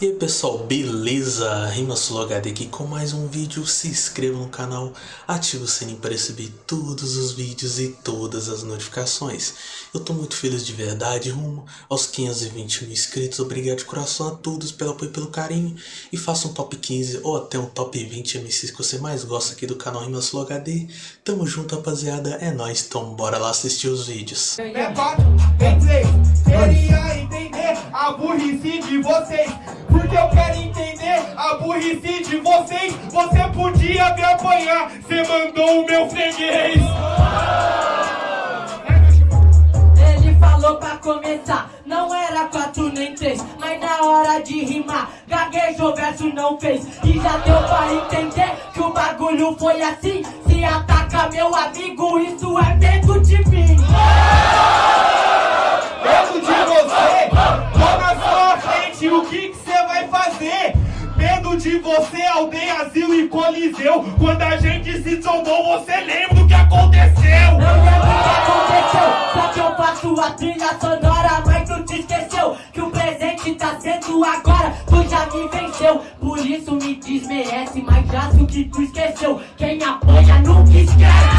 E aí pessoal, beleza? RimaSuloHD aqui com mais um vídeo, se inscreva no canal, ative o sininho para receber todos os vídeos e todas as notificações. Eu tô muito feliz de verdade, rumo aos 520 mil inscritos, obrigado de coração a todos pelo apoio e pelo carinho. E faça um top 15 ou até um top 20 MCs que você mais gosta aqui do canal RimaSuloHD. Tamo junto rapaziada, é nóis, então bora lá assistir os vídeos. É quatro, é três, queria entender a burrice de vocês entender a burrice de vocês. Você podia me apanhar, cê mandou o meu freguês. Ele falou pra começar, não era quatro nem três Mas na hora de rimar, gaguejou, verso não fez. E já deu pra entender que o bagulho foi assim. Se ataca meu amigo, isso é medo de mim Coliseu Quando a gente se trombou, você lembra do que aconteceu? Não lembro o que aconteceu, só que eu faço a trilha sonora Mas tu te esqueceu que o presente tá sendo agora. Tu já me venceu, por isso me desmerece Mas já o que tu esqueceu, quem apanha nunca esquece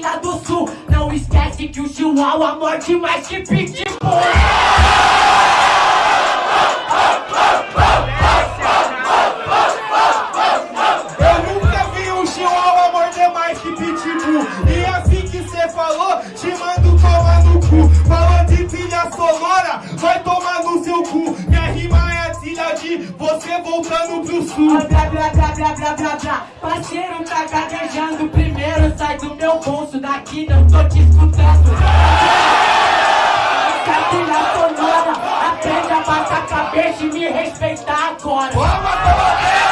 lá do sul. Não esquece que o chihuahua morde mais que pitbull você voltando pro sul. Blá blá blá blá blá blá blá. Parceiro tá gaguejando. Primeiro sai do meu bolso Daqui não tô te escutando. Essa trilha sonora Aprende a baixar a cabeça e me respeitar agora. Então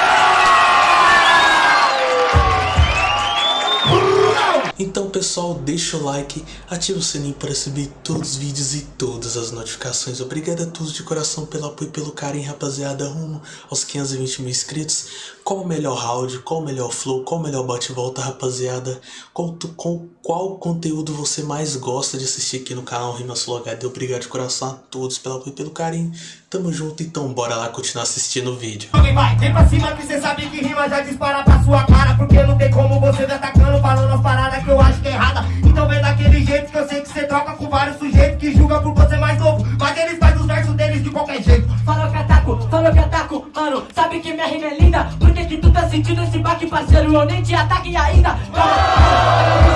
pessoal, deixa o like, ativa o sininho para receber todos os vídeos e todas as notificações. Obrigado a todos de coração pelo apoio e pelo carinho, rapaziada, rumo aos 520 mil inscritos. Qual o melhor round, qual o melhor flow, qual o melhor bate-volta, rapaziada? Qual, com, qual conteúdo você mais gosta de assistir aqui no canal Rimas Flow? Obrigado de coração a todos pelo apoio e pelo carinho. Tamo junto, então bora lá continuar assistindo o vídeo. Vem, vai, vem pra cima que cê sabe que rima já dispara pra sua cara Porque não tem como você me atacando falando as paradas que eu acho que é errada Então vem daquele jeito que eu sei que cê troca com vários sujeitos Que julgam por você mais novo Mas eles fazem os versos deles de qualquer jeito Falou que ataco, falou que ataco Mano, sabe que minha rima é linda Por que que tu tá sentindo esse baque, parceiro? Eu nem te ataque ainda Calma,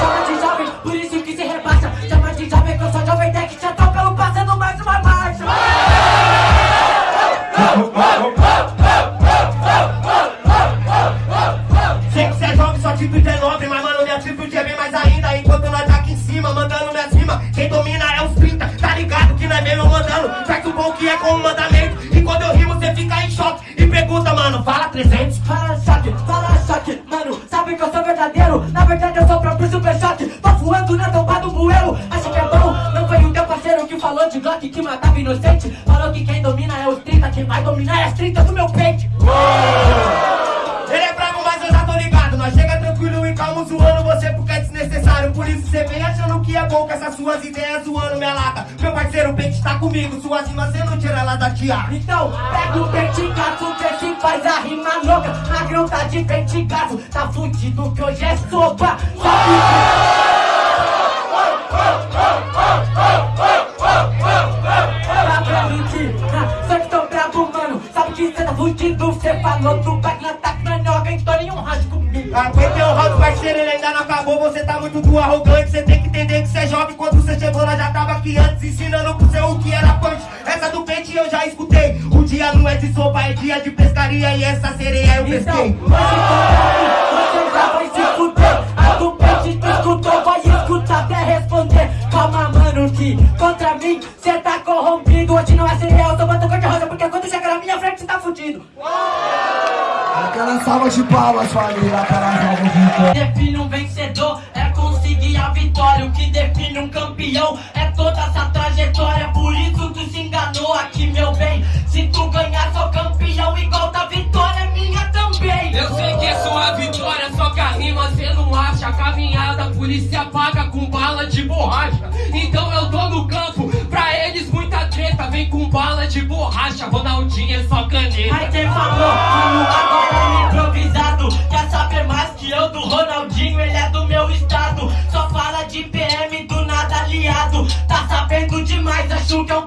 chama de jovem Por bom que é com ideias zoando minha lata. Meu parceiro, o pente tá comigo Suas rimas cê não tira ela da tia. Então, pega o penticaço que se faz a rima louca. Magrão tá de penticaço Tá fudido que hoje é sopa. Sabe que... Tá mentir ah, Só que tô bravo, mano. Sabe que cê tá fudido Cê falou do back na nhoga Então nenhum rádio comigo. Aguentei o round, parceiro, ele ainda não acabou. Você tá muito do arrogante Cê tem que entender que cê é jovem. Quando cê chegou, nós já tava aqui antes Ensinando pro seu o que era punch. Essa do pente eu já escutei. O dia não é de sopa, é dia de pescaria. E essa sereia eu Então, pesquei. mim, você já vai se fuder. A do pente tu escutou, vai escutar até responder. Calma mano que contra mim cê tá corrompido. Hoje não é cereal, tô botando cor de rosa Porque quando chegar na minha frente você tá fudido. Aquela salva de palmas, família, aquela salva de Define um vencedor, é conseguir a vitória. O que define um campeão é toda essa trajetória. Por isso tu se enganou aqui, meu bem. Se tu ganhar, sou campeão igual da vitória, é minha também. Eu sei que é sua vitória, só que a rima cê não acha. A caminhada, a polícia paga com bala de borracha. Então bala de borracha, Ronaldinho é só caneta. Mas quem falou, agora é improvisado. Quer saber mais que eu do Ronaldinho, ele é do meu estado. Só fala de PM do nada aliado. Tá sabendo demais, acho que é um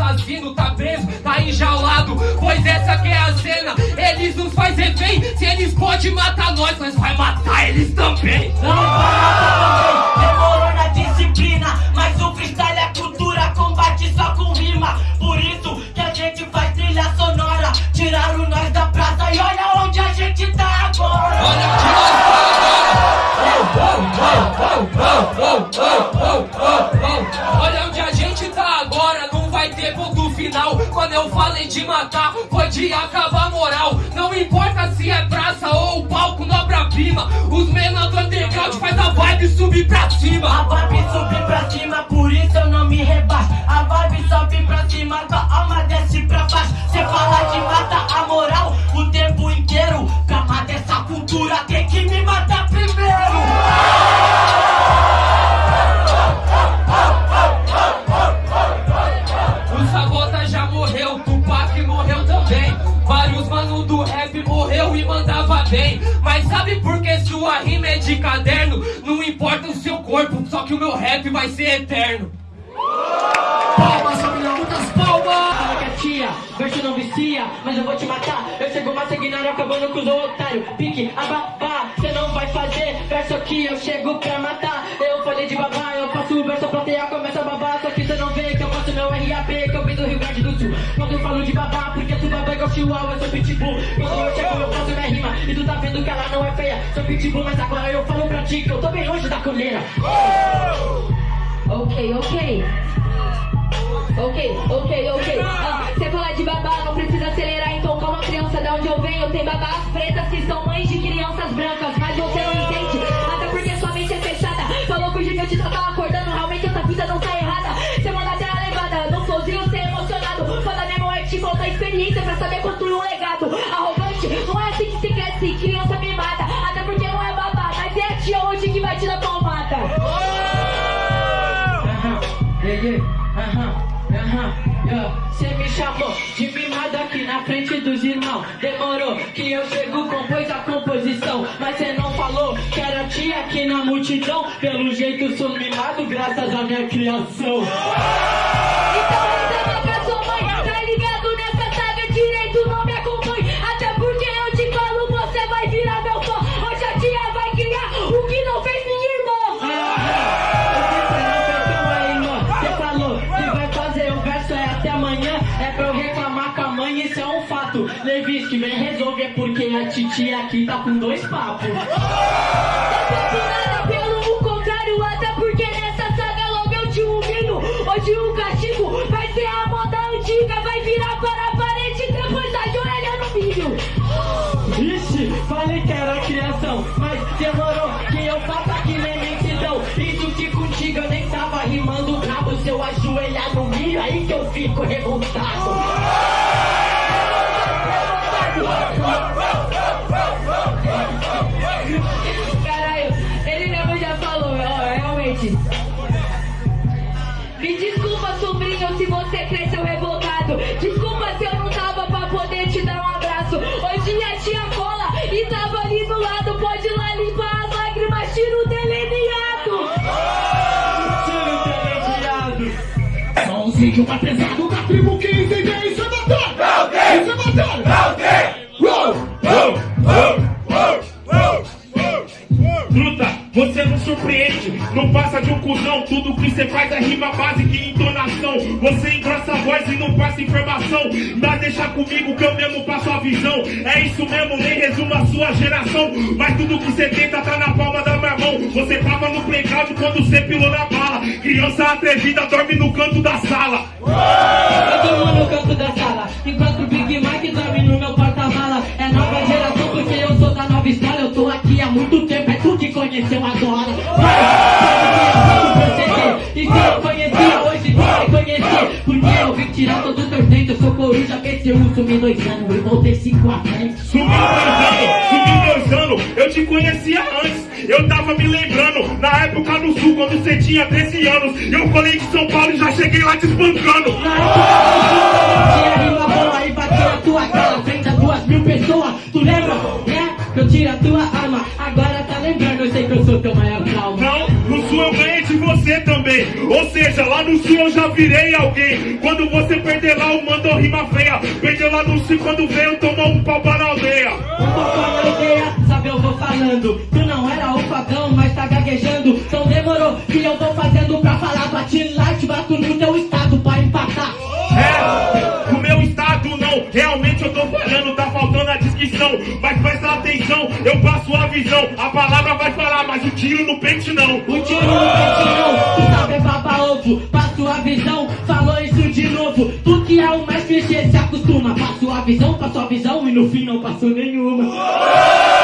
assassino tá preso, tá enjaulado. Pois essa que é a cena, eles nos faz refém. Se eles podem matar nós, nós vai matar eles também. Não vai também, demorou na disciplina Mas o freestyle é cultura, combate só com rima Por isso que a gente faz trilha sonora Tiraram nós da eu falei de matar, foi de acabar a moral. Não importa se é praça ou palco, nobra-prima. Os menores do underground faz a vibe subir pra A cima. vibe sobe pra cima, por isso eu não me rebaixo A vibe sobe pra cima, tua alma desce pra baixo Cê fala de matar a moral o tempo inteiro Pra matar essa cultura tem que me matar primeiro vai ser eterno. palmas, família, muitas palmas! Fala que é tia, verso não vicia, mas eu vou te matar. Eu chego mais sanguinário, acabando com os otários. Pique, ababá, cê não vai fazer verso aqui, eu chego pra matar. Eu falei de babá, eu passo o verso, a plateia começa a babar. Só que cê não vê que eu passo meu RAP, que eu vim do Rio Grande do Sul. Quando eu falo de babá, porque tu babá é igual chihuahua, eu sou pitbull. Quando eu chego, eu faço minha rima, e tu tá vendo que ela não é feia. Sou pitbull, mas agora eu falo pra ti que eu tô bem longe da coleira. Ok, ok. Ok, ok, ok. Ah, Você fala de babá, não precisa acelerar, então calma criança, da onde eu venho tem babás pretas que yeah, aham, aham. Cê me chamou de mimado aqui na frente dos irmãos Demorou que eu chego, compôs a composição Mas cê não falou que era tia aqui na multidão Pelo jeito sou mimado graças à minha criação É pra eu reclamar com a mãe, isso é um fato Levis que vem resolver porque a titia aqui tá com dois papos Nada pelo contrário, até porque nessa saga logo eu te humilho. Hoje o castigo vai ser a moda antiga, Ajoelhar no milho aí que eu fico revoltado Somzinho mais pesado da tribo que entende isso é batalha! Isso é batalha! Truta, você não surpreende, não passa de um cuzão. Tudo que você faz é rima básica e entonação. Você engrossa a voz e não passa informação. Mas deixa comigo que eu mesmo passo a visão. É isso mesmo, nem resumo a sua geração. Mas tudo que você tenta tá na palma da minha mão. Você tava playground quando você pilou na bala. Criança atrevida dorme no canto da sala. Eu durmo no canto da sala, enquanto o Big Mike dorme no meu porta-mala. É nova geração porque eu sou da nova escola. Eu tô aqui há muito tempo, é tu que conheceu agora. Vai, e se eu conhecia hoje, tu vai conhecer. Porque eu vim tirar todo o teu. Eu sou coruja, PCU, sumi dois anos e voltei cinco a frente. Sumiu dois anos, sumiu dois anos. Eu te conhecia antes. Eu tava me lembrando, na época no sul, quando você tinha 13 anos. Eu colei de São Paulo e já cheguei lá te espancando. Tinha rima boa e bati na tua cara frente a duas mil pessoas. Tu lembra, né? Que eu tiro a tua arma. Agora tá lembrando, eu sei que eu sou teu maior trauma. Não, no sul eu ganhei de você também. Ou seja, lá no sul eu já virei alguém. Quando você perder lá, o mandou rima feia. Perdeu lá no sul, quando veio, tomou um pau para a aldeia. Um pouco na aldeia, sabe eu vou falando Mas tá gaguejando. Então demorou, que eu tô fazendo pra falar. Bati lá, te bato no teu estado pra empatar. É, no meu estado não, realmente eu tô falhando, tá faltando a descrição. Mas presta atenção, eu passo a visão. A palavra vai falar, mas o tiro no pente não. O tiro no pente não, tu sabe é baba ovo Passo a visão, falou isso de novo. Tu que é o mais clichê, se acostuma. Passo a visão, passo a visão e no fim não passou nenhuma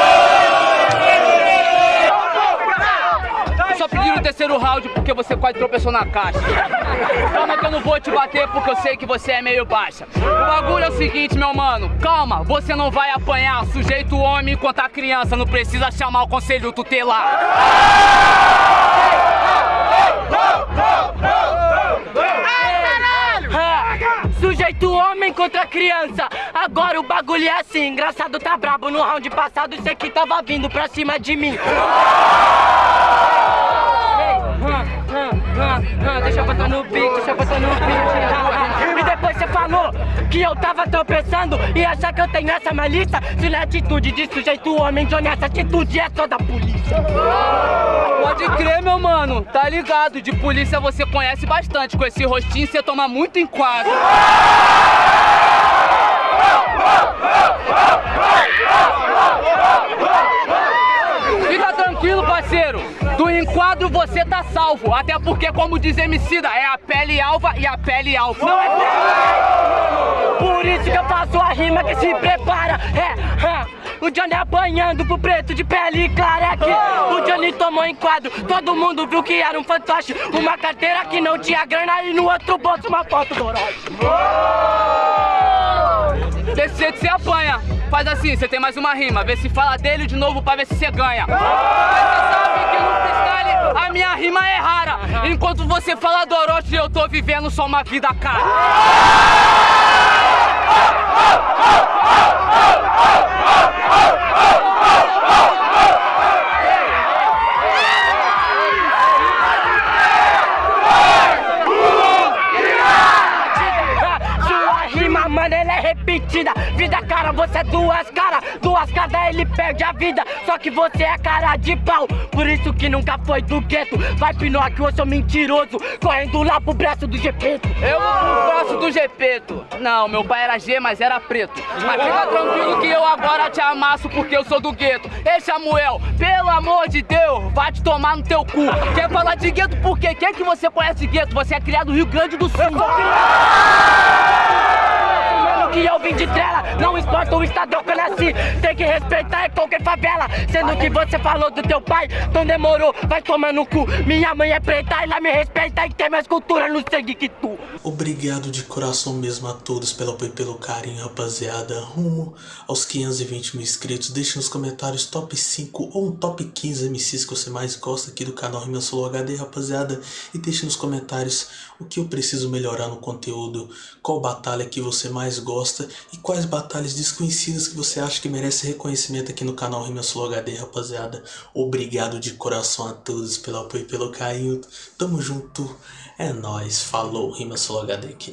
terceiro round porque você quase tropeçou na caixa. Calma que eu não vou te bater porque eu sei que você é meio baixa. O bagulho é o seguinte, meu mano. Calma, você não vai apanhar. Sujeito homem enquanto a criança não precisa chamar o conselho tutelar. Sujeito homem contra criança Agora o bagulho é assim Engraçado tá brabo no round passado Você que tava vindo pra cima de mim ah, Deixa eu botar no beat, deixa eu botar no ah, E depois você falou que eu tava tropeçando E achar que eu tenho essa malícia Se na atitude de sujeito homem Johnny, essa atitude é só da polícia Pode crer, meu mano, tá ligado? De polícia você conhece bastante. Com esse rostinho você toma muito enquadro. Fica tranquilo, parceiro. Do enquadro você tá salvo. Até porque, como diz Emicida, é a pele alva e a pele alfa. Não é pele. Por isso que eu faço a rima que se prepara. É, é. O Johnny apanhando pro preto de pele clara é que O Johnny tomou enquadro, todo mundo viu que era um fantoche Uma carteira que não tinha grana e no outro bolso uma foto do Orochi Desse jeito você apanha Faz assim, você tem mais uma rima. Vê se fala dele de novo pra ver se você ganha. Mas você sabe que no freestyle a minha rima é rara. Enquanto você fala do Orochi eu tô vivendo só uma vida cara é duas caras Duas caras, ele perde a vida. Só que você é cara de pau Por isso que nunca foi do gueto. Vai Pinóquio, eu sou mentiroso Correndo lá pro braço do Gepeto. Eu vou pro braço do Gepeto. Não, meu pai era G, mas era preto. Mas fica tranquilo que eu agora te amasso Porque eu sou do gueto. Ei, Samuel, pelo amor de Deus Vai te tomar no teu cu. Quer falar de gueto por quê? Quem que você conhece gueto? Você é criado no Rio Grande do Sul. Mano, que eu vim de trela Não importa o estado que eu nasci Tem que respeitar é qualquer favela. Sendo que você falou do teu pai Então demorou, vai tomar no cu. Minha mãe é preta, ela me respeita E tem mais cultura no sangue que tu. Obrigado de coração mesmo a todos pelo apoio e pelo carinho, rapaziada. Rumo aos 520 mil inscritos. Deixe nos comentários top 5 ou um top 15 MCs que você mais gosta aqui do canal Rima Solo HD, rapaziada. E deixe nos comentários o que eu preciso melhorar no conteúdo, qual batalha que você mais e quais batalhas desconhecidas que você acha que merece reconhecimento aqui no canal Rima Solo HD, rapaziada. Obrigado de coração a todos pelo apoio e pelo carinho. Tamo junto. É nóis, falou, Rima Solo HD aqui.